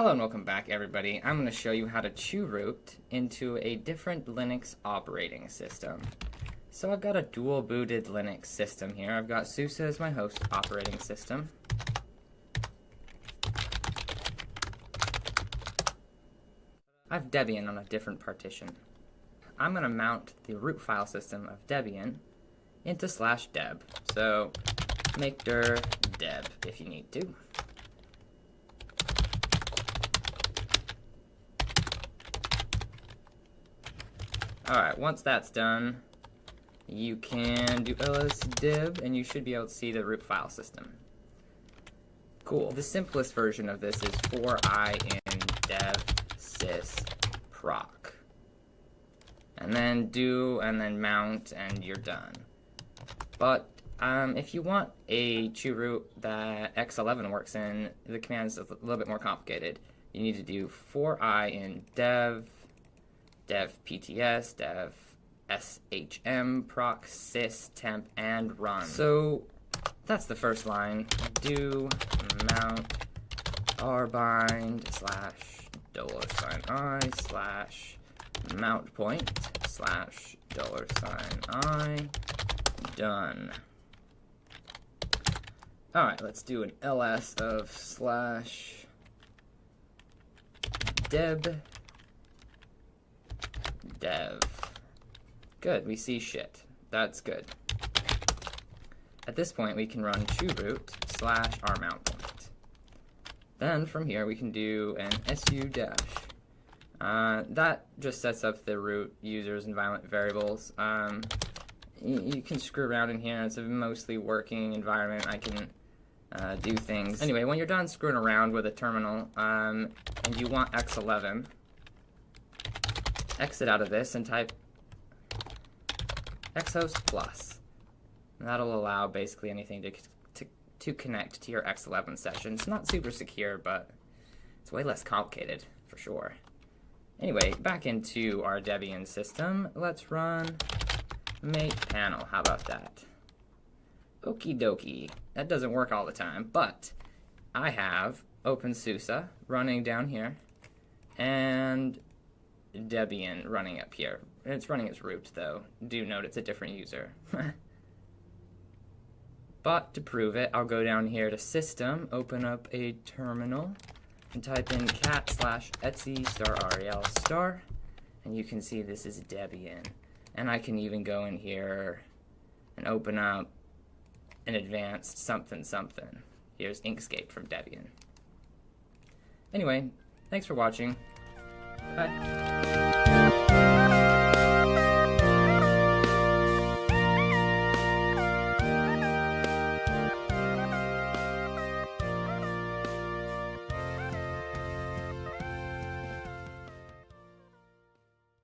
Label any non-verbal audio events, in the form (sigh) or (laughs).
Hello and welcome back everybody. I'm going to show you how to chroot into a different Linux operating system. So I've got a dual booted Linux system here. I've got SUSE as my host operating system. I have Debian on a different partition. I'm going to mount the root file system of Debian into slash deb. So make dir deb if you need to. Alright, once that's done, you can do lsdeb and you should be able to see the root file system. Cool. The simplest version of this is for i in dev sys proc. And then do and then mount and you're done. But um, if you want a chroot that X11 works in, the command is a little bit more complicated. You need to do for i in dev dev pts, dev shm, proc, sys, temp, and run. So that's the first line. Do mount rbind slash dollar sign i slash mount point slash dollar sign i done. Alright, let's do an ls of slash deb dev. Good, we see shit. That's good. At this point, we can run root slash our mount point. Then from here, we can do an su dash. Uh, that just sets up the root user's environment variables. Um, you can screw around in here. It's a mostly working environment. I can uh, do things. Anyway, when you're done screwing around with a terminal um, and you want X11, exit out of this and type xhost plus. And that'll allow basically anything to, to, to connect to your X11 session. It's not super secure, but it's way less complicated for sure. Anyway, back into our Debian system. Let's run mate panel. How about that? Okie dokie. That doesn't work all the time, but I have OpenSUSE running down here, and Debian running up here. It's running its root, though. Do note it's a different user. (laughs) but to prove it, I'll go down here to System, open up a terminal, and type in cat slash etsy star rel star, and you can see this is Debian. And I can even go in here and open up an advanced something something. Here's Inkscape from Debian. Anyway, thanks for watching. は。